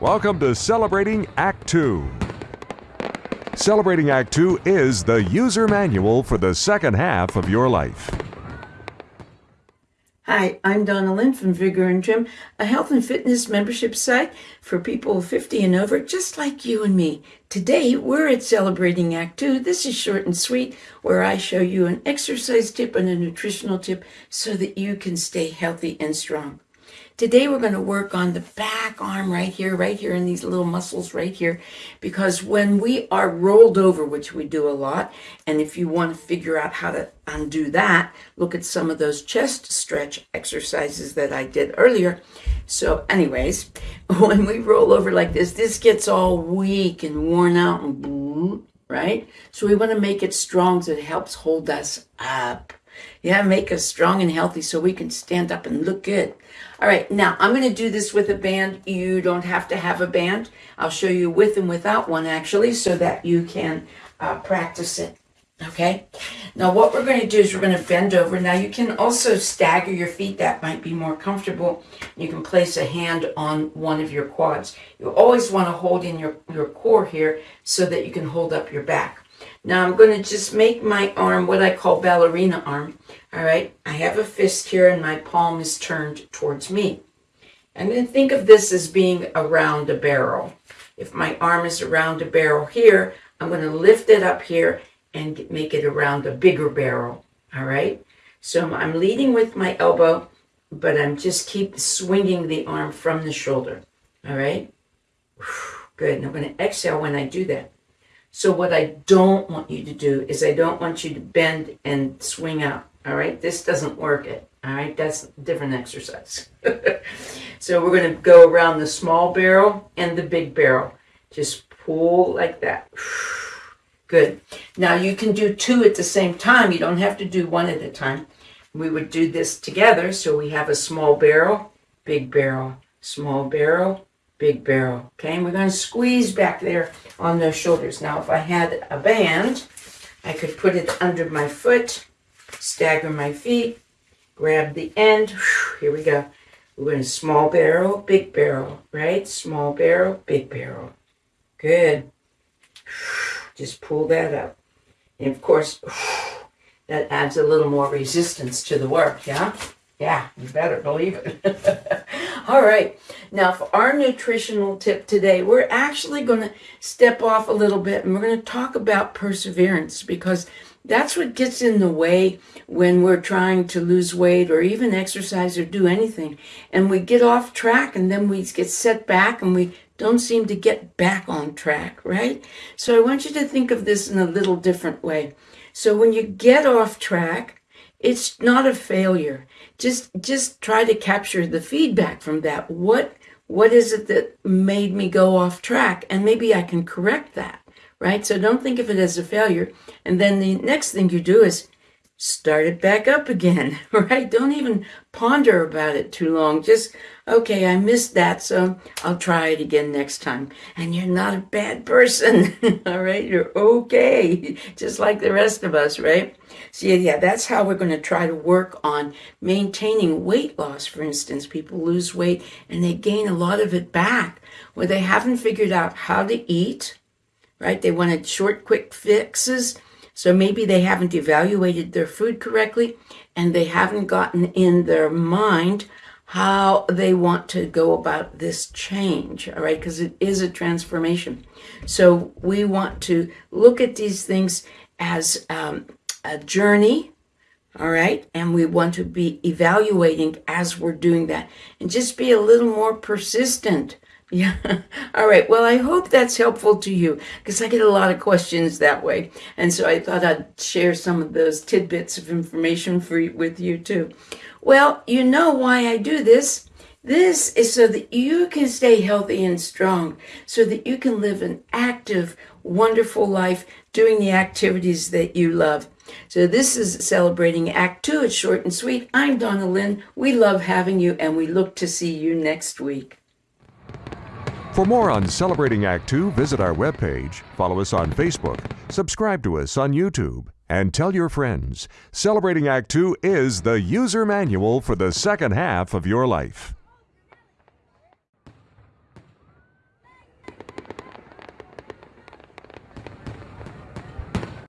Welcome to Celebrating Act 2. Celebrating Act 2 is the user manual for the second half of your life. Hi, I'm Donna Lynn from Vigor and Trim, a health and fitness membership site for people 50 and over, just like you and me. Today, we're at Celebrating Act 2. This is short and sweet, where I show you an exercise tip and a nutritional tip so that you can stay healthy and strong. Today we're going to work on the back arm right here, right here in these little muscles right here, because when we are rolled over, which we do a lot, and if you want to figure out how to undo that, look at some of those chest stretch exercises that I did earlier. So anyways, when we roll over like this, this gets all weak and worn out and right? So we want to make it strong so it helps hold us up. Yeah, make us strong and healthy so we can stand up and look good. All right, now I'm going to do this with a band. You don't have to have a band. I'll show you with and without one actually so that you can uh, practice it. Okay, now what we're going to do is we're going to bend over. Now you can also stagger your feet. That might be more comfortable. You can place a hand on one of your quads. You always want to hold in your, your core here so that you can hold up your back. Now I'm going to just make my arm what I call ballerina arm. All right, I have a fist here and my palm is turned towards me. Going to think of this as being around a barrel. If my arm is around a barrel here, I'm going to lift it up here and make it around a bigger barrel. All right, so I'm leading with my elbow, but I'm just keep swinging the arm from the shoulder. All right, good. And I'm going to exhale when I do that. So what I don't want you to do is I don't want you to bend and swing out. All right, this doesn't work it. All right, that's a different exercise. so we're going to go around the small barrel and the big barrel. Just pull like that. Good. Now you can do two at the same time. You don't have to do one at a time. We would do this together. So we have a small barrel, big barrel, small barrel, big barrel. Okay, and we're going to squeeze back there on those shoulders. Now, if I had a band, I could put it under my foot, stagger my feet, grab the end. Here we go. We're going to small barrel, big barrel, right? Small barrel, big barrel. Good. Just pull that up. And of course, that adds a little more resistance to the work, yeah? Yeah, you better believe it. All right. Now, for our nutritional tip today, we're actually going to step off a little bit and we're going to talk about perseverance because that's what gets in the way when we're trying to lose weight or even exercise or do anything. And we get off track and then we get set back and we don't seem to get back on track, right? So I want you to think of this in a little different way. So when you get off track, it's not a failure. Just just try to capture the feedback from that. What what is it that made me go off track? And maybe I can correct that, right? So don't think of it as a failure. And then the next thing you do is start it back up again, right? Don't even ponder about it too long. Just, okay, I missed that, so I'll try it again next time. And you're not a bad person, all right? You're okay, just like the rest of us, right? So, yeah, that's how we're going to try to work on maintaining weight loss. For instance, people lose weight and they gain a lot of it back where they haven't figured out how to eat, right? They wanted short, quick fixes so maybe they haven't evaluated their food correctly and they haven't gotten in their mind how they want to go about this change, all right? Because it is a transformation. So we want to look at these things as um, a journey, all right? And we want to be evaluating as we're doing that and just be a little more persistent yeah. All right. Well, I hope that's helpful to you because I get a lot of questions that way. And so I thought I'd share some of those tidbits of information for with you too. Well, you know why I do this. This is so that you can stay healthy and strong, so that you can live an active, wonderful life doing the activities that you love. So this is celebrating Act Two. It's short and sweet. I'm Donna Lynn. We love having you, and we look to see you next week. For more on Celebrating Act 2, visit our webpage, follow us on Facebook, subscribe to us on YouTube, and tell your friends. Celebrating Act 2 is the user manual for the second half of your life.